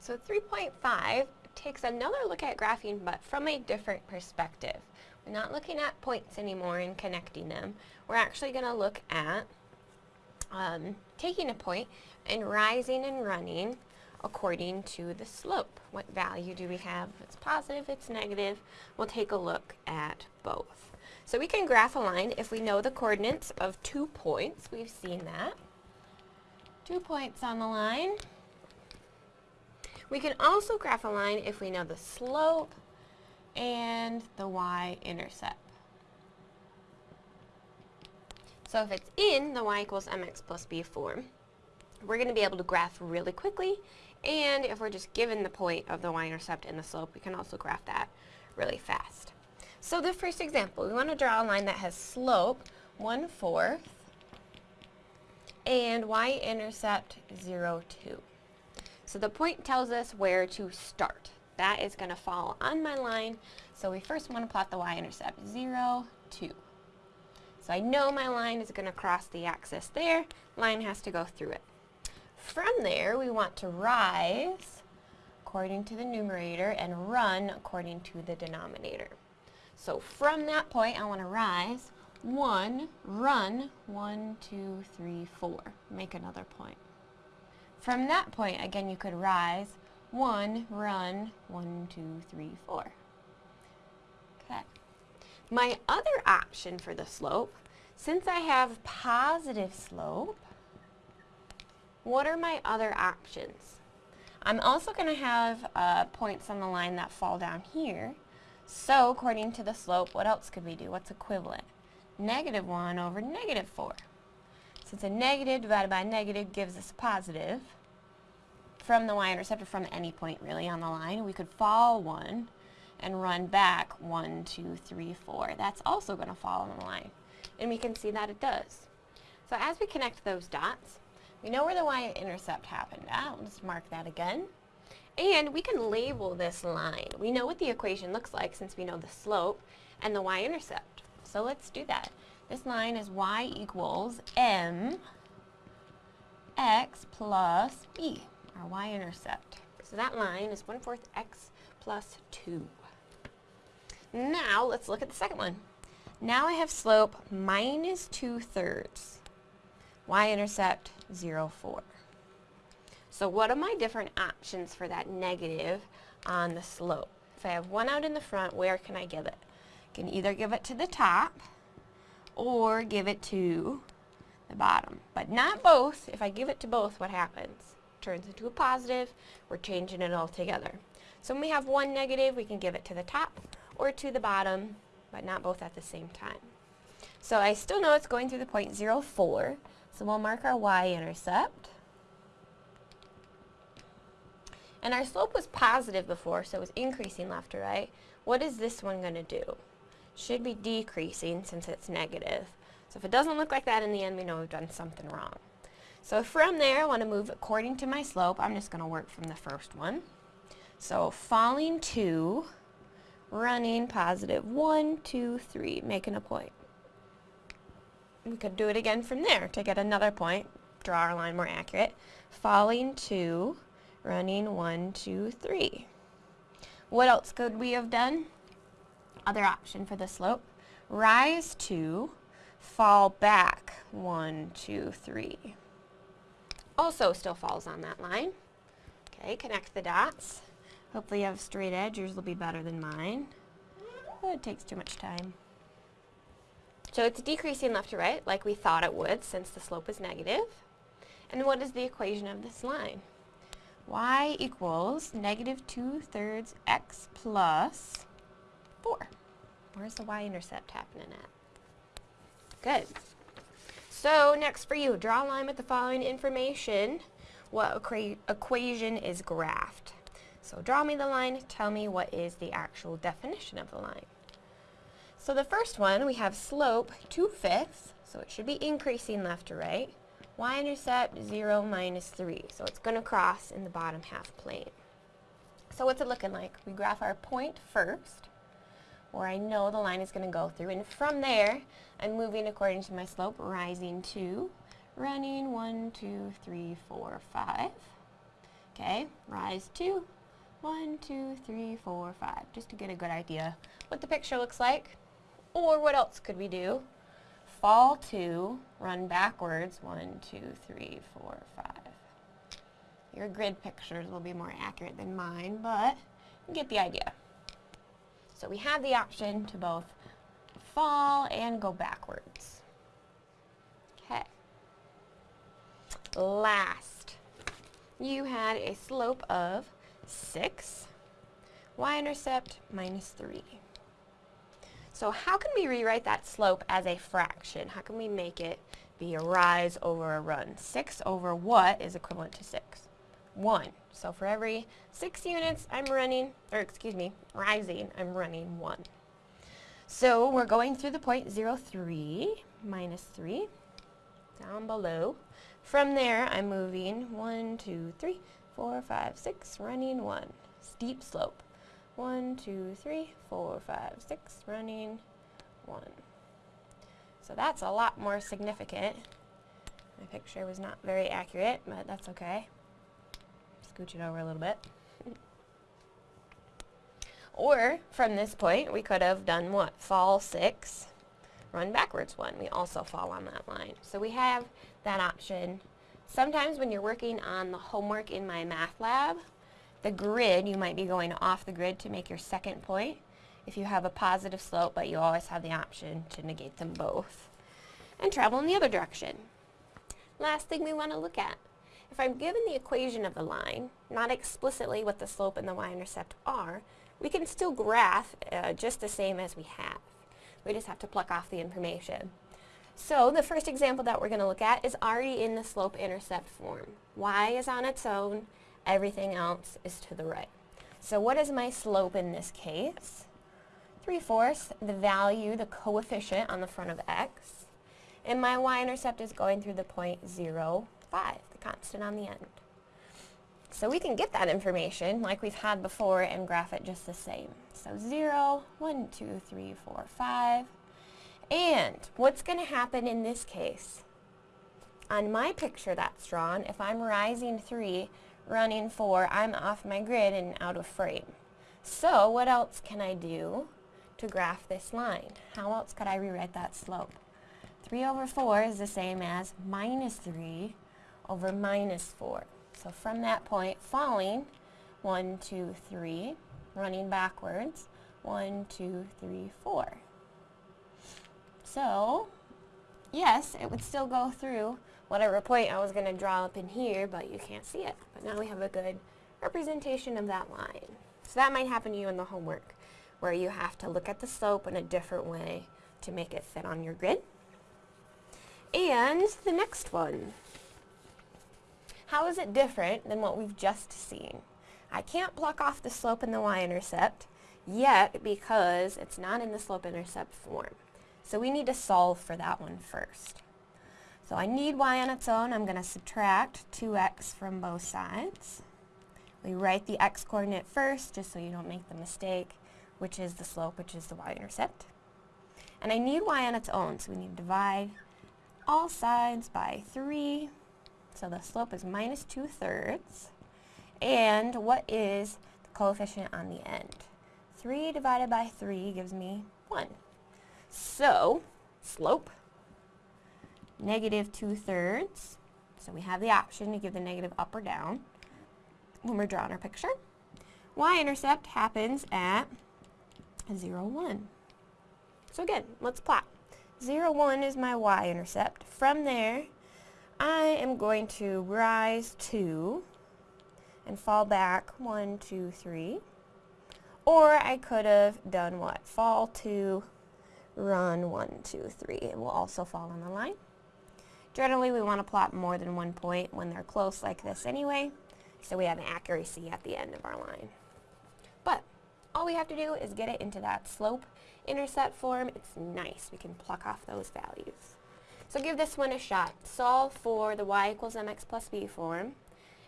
So 3.5 takes another look at graphing but from a different perspective. We're not looking at points anymore and connecting them. We're actually going to look at um, taking a point and rising and running according to the slope. What value do we have? If it's positive, it's negative. We'll take a look at both. So we can graph a line if we know the coordinates of two points. We've seen that. Two points on the line. We can also graph a line if we know the slope and the y-intercept. So if it's in the y equals mx plus b form, we're going to be able to graph really quickly and if we're just given the point of the y-intercept and the slope, we can also graph that really fast. So the first example, we want to draw a line that has slope 1 fourth and y-intercept 0, 2. So the point tells us where to start. That is going to fall on my line. So we first want to plot the y-intercept, 0, 2. So I know my line is going to cross the axis there. Line has to go through it. From there, we want to rise according to the numerator and run according to the denominator. So from that point, I want to rise 1, run, 1, 2, 3, 4. Make another point. From that point, again, you could rise 1, run, 1, 2, 3, 4. Okay. My other option for the slope, since I have positive slope, what are my other options? I'm also going to have uh, points on the line that fall down here. So according to the slope, what else could we do? What's equivalent? Negative 1 over negative 4. Since a negative divided by a negative gives us a positive, from the y-intercept or from any point really on the line, we could fall 1 and run back 1, 2, 3, 4. That's also going to fall on the line. And we can see that it does. So as we connect those dots, we know where the y-intercept happened at. Let's mark that again. And we can label this line. We know what the equation looks like since we know the slope and the y-intercept. So let's do that. This line is y equals m x plus b, our y-intercept. So that line is 1 fourth x plus 2. Now let's look at the second one. Now I have slope minus 2 thirds y-intercept 0, 4. So what are my different options for that negative on the slope? If I have one out in the front, where can I give it? I can either give it to the top or give it to the bottom. But not both. If I give it to both, what happens? It turns into a positive. We're changing it all together. So when we have one negative, we can give it to the top or to the bottom, but not both at the same time. So I still know it's going through the point 0, 4. So we'll mark our y-intercept. And our slope was positive before, so it was increasing left to right. What is this one going to do? Should be decreasing since it's negative. So if it doesn't look like that in the end, we know we've done something wrong. So from there, I want to move according to my slope. I'm just going to work from the first one. So falling 2, running positive 1, 2, 3, making a point we could do it again from there to get another point, draw our line more accurate. Falling 2, running one, two, three. What else could we have done? Other option for the slope. Rise 2, fall back one, two, three. Also still falls on that line. Okay, connect the dots. Hopefully you have a straight edge. Yours will be better than mine. Oh, it takes too much time. So it's decreasing left to right like we thought it would since the slope is negative. And what is the equation of this line? y equals negative 2 thirds x plus 4. Where's the y-intercept happening at? Good. So next for you, draw a line with the following information. What equation is graphed? So draw me the line, tell me what is the actual definition of the line. So the first one, we have slope 2 fifths, so it should be increasing left to right. Y-intercept 0 minus 3, so it's going to cross in the bottom half plane. So what's it looking like? We graph our point first, where I know the line is going to go through, and from there, I'm moving according to my slope, rising 2, running 1, 2, 3, 4, 5. Okay, rise two, one, two, three, four, five, just to get a good idea what the picture looks like. Or what else could we do? Fall two, run backwards, one, two, three, four, five. Your grid pictures will be more accurate than mine, but you get the idea. So we have the option to both fall and go backwards. Okay. Last, you had a slope of 6, y-intercept minus 3. So how can we rewrite that slope as a fraction? How can we make it be a rise over a run? 6 over what is equivalent to 6? 1. So for every 6 units I'm running, or excuse me, rising, I'm running 1. So we're going through the point 0, 3, minus 3, down below. From there, I'm moving 1, 2, 3, 4, 5, 6, running 1. Steep slope. 1, 2, 3, 4, 5, 6, running 1. So that's a lot more significant. My picture was not very accurate, but that's okay. Scooch it over a little bit. or, from this point, we could have done what? Fall 6, run backwards 1. We also fall on that line. So we have that option. Sometimes when you're working on the homework in MyMathLab, the grid, you might be going off the grid to make your second point if you have a positive slope, but you always have the option to negate them both and travel in the other direction. Last thing we want to look at. If I'm given the equation of the line, not explicitly what the slope and the y-intercept are, we can still graph uh, just the same as we have. We just have to pluck off the information. So the first example that we're going to look at is already in the slope-intercept form. y is on its own, everything else is to the right. So what is my slope in this case? 3 fourths, the value, the coefficient on the front of x, and my y-intercept is going through the point 0, 5, the constant on the end. So we can get that information like we've had before and graph it just the same. So 0, 1, 2, 3, 4, 5. And what's going to happen in this case? On my picture that's drawn, if I'm rising 3, running 4, I'm off my grid and out of frame. So what else can I do to graph this line? How else could I rewrite that slope? 3 over 4 is the same as minus 3 over minus 4. So from that point, falling, 1, 2, 3, running backwards, 1, 2, 3, 4. So, yes, it would still go through whatever point I was going to draw up in here, but you can't see it. But now we have a good representation of that line. So that might happen to you in the homework, where you have to look at the slope in a different way to make it fit on your grid. And the next one. How is it different than what we've just seen? I can't pluck off the slope and the y-intercept yet because it's not in the slope-intercept form. So we need to solve for that one first. So I need y on its own. I'm going to subtract 2x from both sides. We write the x-coordinate first just so you don't make the mistake, which is the slope, which is the y-intercept. And I need y on its own, so we need to divide all sides by 3. So the slope is minus 2 thirds. And what is the coefficient on the end? 3 divided by 3 gives me 1. So, slope, negative 2 thirds. So we have the option to give the negative up or down when we're drawing our picture. Y-intercept happens at 0, 1. So again, let's plot. 0, 1 is my y-intercept. From there, I am going to rise 2 and fall back one, two, three. Or I could have done what? Fall 2, run 1, 2, 3. It will also fall on the line. Generally, we want to plot more than one point when they're close like this anyway, so we have an accuracy at the end of our line. But all we have to do is get it into that slope intercept form. It's nice. We can pluck off those values. So give this one a shot. Solve for the y equals mx plus b form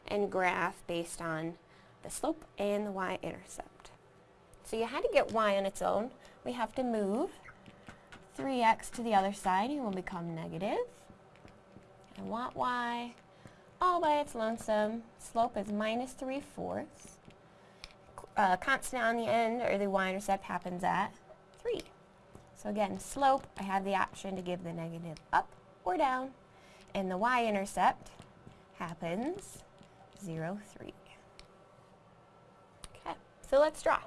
and graph based on the slope and the y-intercept. So you had to get y on its own. We have to move 3x to the other side. It will become negative. I want y all by its lonesome. Slope is minus 3 fourths. Uh, constant on the end, or the y-intercept, happens at 3. So again, slope, I have the option to give the negative up or down. And the y-intercept happens 0, 3. Okay, so let's draw.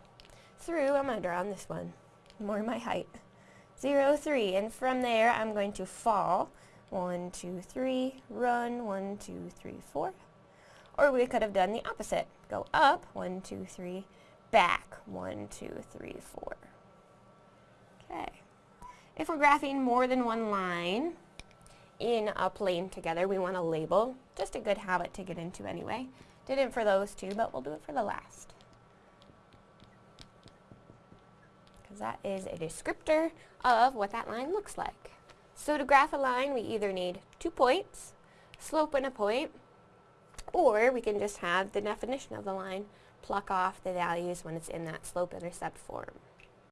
Through, I'm going to draw on this one, more my height. 0, 3, and from there I'm going to fall. 1, 2, 3, run, 1, 2, 3, 4. Or we could have done the opposite. Go up, 1, 2, 3, back, 1, 2, 3, 4. Okay. If we're graphing more than one line in a plane together, we want to label. Just a good habit to get into anyway. Didn't for those two, but we'll do it for the last. Because that is a descriptor of what that line looks like. So to graph a line, we either need two points, slope and a point, or we can just have the definition of the line, pluck off the values when it's in that slope-intercept form.